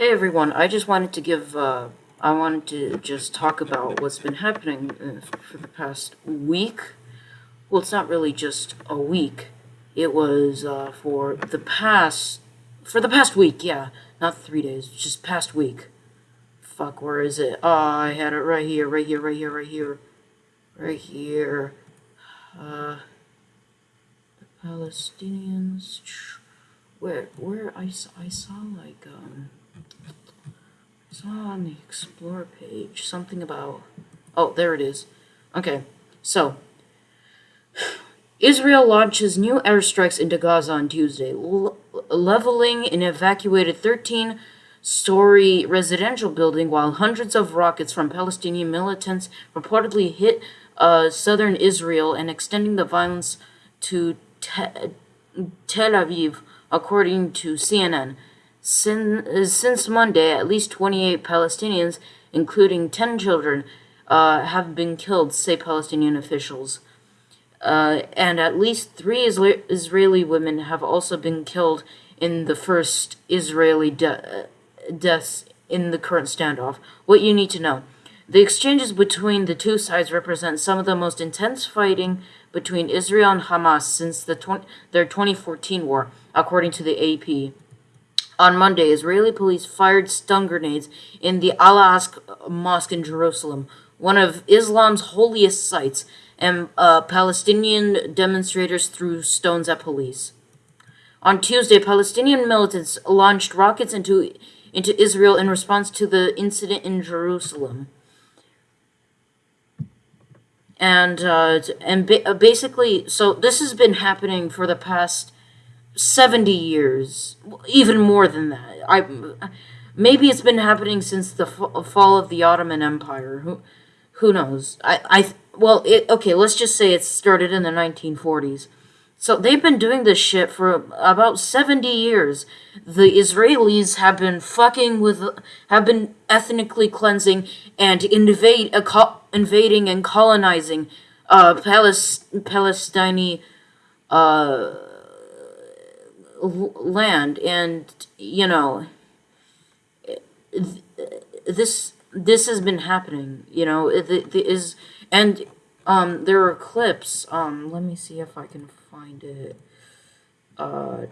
Hey everyone, I just wanted to give, uh, I wanted to just talk about what's been happening uh, for the past week. Well, it's not really just a week. It was, uh, for the past, for the past week, yeah. Not three days, just past week. Fuck, where is it? Oh, I had it right here, right here, right here, right here. Right here. Uh, the Palestinians, where, where, I, I saw like, um, I saw on the Explore page something about. Oh, there it is. Okay, so Israel launches new airstrikes into Gaza on Tuesday, leveling an evacuated 13 story residential building while hundreds of rockets from Palestinian militants reportedly hit uh, southern Israel and extending the violence to Te- Tel Aviv, according to CNN. Since, since Monday, at least 28 Palestinians, including 10 children, uh, have been killed, say Palestinian officials. Uh, and at least three Israeli women have also been killed in the first Israeli de- deaths in the current standoff. What you need to know. The exchanges between the two sides represent some of the most intense fighting between Israel and Hamas since the their 2014 war, according to the AP. On Monday, Israeli police fired stun grenades in the Al Aqsa Mosque in Jerusalem, one of Islam's holiest sites, and uh, Palestinian demonstrators threw stones at police. On Tuesday, Palestinian militants launched rockets into into Israel in response to the incident in Jerusalem. And uh, and ba- basically, so this has been happening for the past 70 years, even more than that. I maybe it's been happening since the fa- fall of the Ottoman Empire. Who who knows? I I well, it okay, let's just say it started in the 1940s. So they've been doing this shit for about 70 years. The Israelis have been fucking with have been ethnically cleansing and invade uh, invading and colonizing uh Palis- Palestinian uh land and you know th- this this has been happening you know it, is and um there are clips um let me see if i can find it. Uh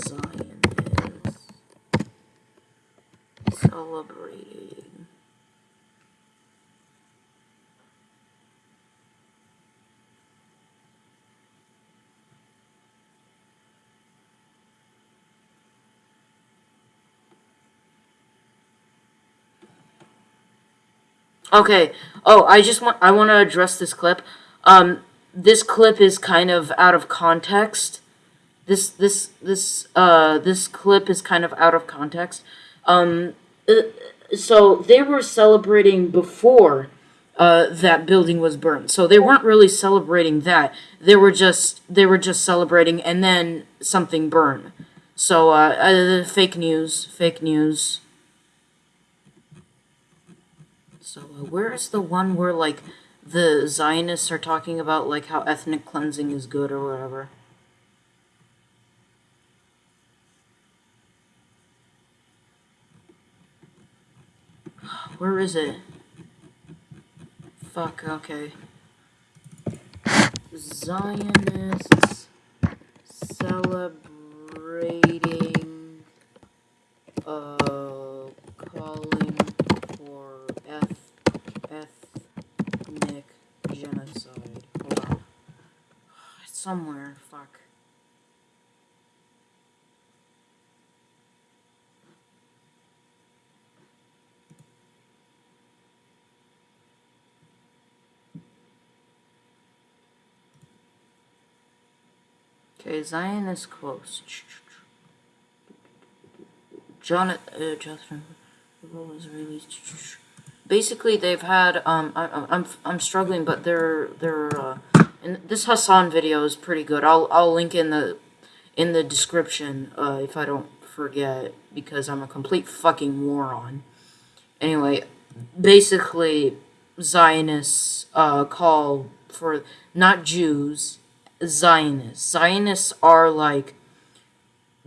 zion okay oh i just want i want to address this clip um this clip is kind of out of context this this this uh this clip is kind of out of context um uh, so they were celebrating before uh, that building was burned. So they weren't really celebrating that. They were just they were just celebrating, and then something burned. So uh, uh, fake news, fake news. So uh, where is the one where like the Zionists are talking about like how ethnic cleansing is good or whatever? Where is it? Fuck, okay. Zionists celebrating uh calling for eth- ethnic genocide. Hold on. It's somewhere, fuck. Okay, Zionist quotes. John, uh, Jonathan, was released. Basically, they've had. Um, I, I- I'm I'm struggling, but they're they're. Uh, and this Hasan video is pretty good. I'll I'll link in the in the description uh, if I don't forget because I'm a complete fucking moron. Anyway, basically, Zionists uh, call for not Jews, Zionists. Zionists are like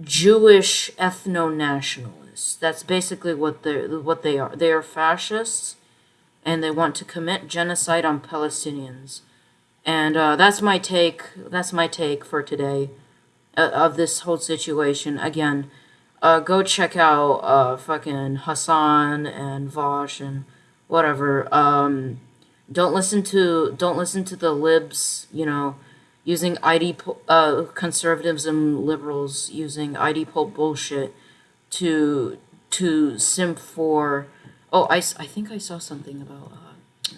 Jewish ethno-nationalists. That's basically what they what they are. They are fascists, and they want to commit genocide on Palestinians. And uh, that's my take. That's my take for today uh, of this whole situation. Again, uh, go check out uh, fucking Hasan and Vaush and whatever. Um, don't listen to don't listen to the libs. You know, using ID uh, conservatives and liberals using ID poll bullshit to to simp for. Oh, I, I think I saw something about. Uh,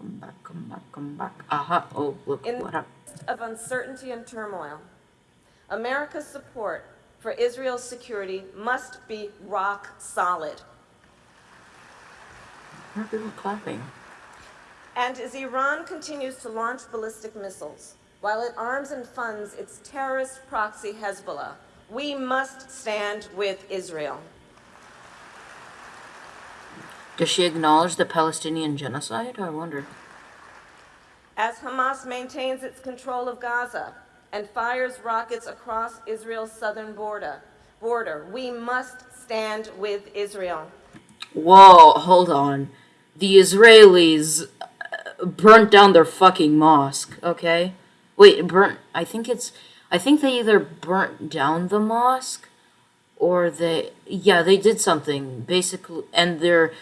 come back, come back, come back, come back. Aha! Oh, look In what up. of uncertainty and turmoil, America's support for Israel's security must be rock solid. Why are people clapping? And as Iran continues to launch ballistic missiles, while it arms and funds its terrorist proxy Hezbollah, we must stand with Israel. Does she acknowledge the Palestinian genocide? I wonder. As Hamas maintains its control of Gaza and fires rockets across Israel's southern border, border, we must stand with Israel. Whoa, hold on. The Israelis uh, burnt down their fucking mosque, okay? Wait, burnt. I think it's. I think they either burnt down the mosque or they. Yeah, they did something, basically. And they're.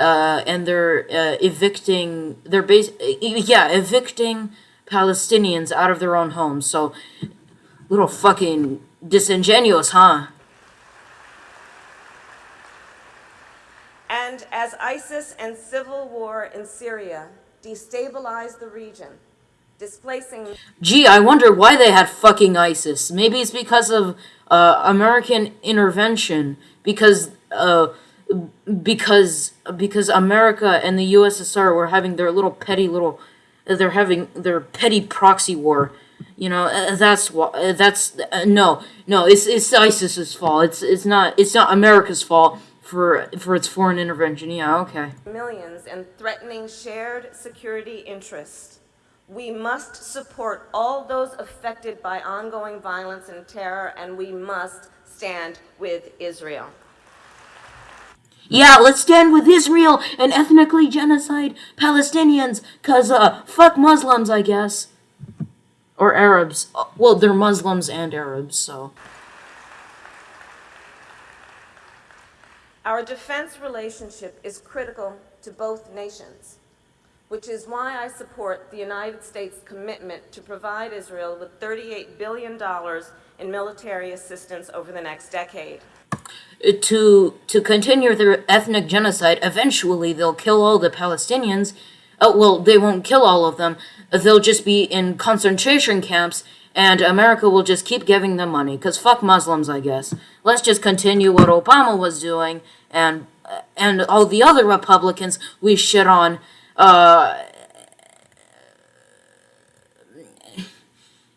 Uh, and they're uh, evicting. They're bas- Yeah, evicting Palestinians out of their own homes. So, little fucking disingenuous, huh? And as ISIS and civil war in Syria destabilize the region, displacing Gee, I wonder why they had fucking ISIS. Maybe it's because of uh, American intervention. Because uh, because because America and the USSR were having their little petty little, they're having their petty proxy war. You know, uh, that's why. Uh, that's uh, no, no. It's it's ISIS's fault. It's it's not it's not America's fault for for its foreign intervention. Yeah, okay. millions and threatening shared security interests. We must support all those affected by ongoing violence and terror, and we must stand with Israel. Yeah, let's stand with Israel and ethnically genocide Palestinians, cause uh, fuck Muslims, I guess. Or Arabs. Uh, Well, they're Muslims and Arabs, so. Our defense relationship is critical to both nations, which is why I support the United States' commitment to provide Israel with $38 billion in military assistance over the next decade. Uh, To to continue their ethnic genocide, eventually they'll kill all the Palestinians. Oh, well, they won't kill all of them. They'll just be in concentration camps, and America will just keep giving them money. Cause fuck Muslims, I guess. Let's just continue what Obama was doing, and uh, and all the other Republicans we shit on. Uh,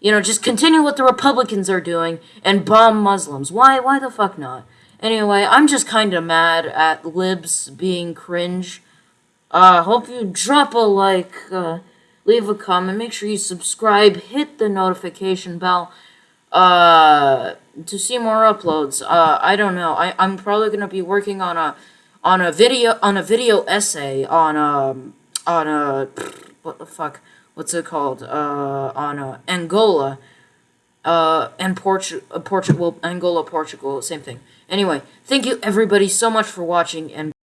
you know, just continue what the Republicans are doing and bomb Muslims. Why? Why the fuck not? Anyway, I'm just kind of mad at libs being cringe. Uh, hope you drop a like, uh, leave a comment, make sure you subscribe, hit the notification bell, uh, to see more uploads. Uh, I don't know. I, I'm probably gonna be working on a, on a video, on a video essay on, um, on a, what the fuck, what's it called? Uh, on, uh, Angola uh, and Portu- Portugal, Angola, Portugal, same thing. Anyway, thank you everybody so much for watching, and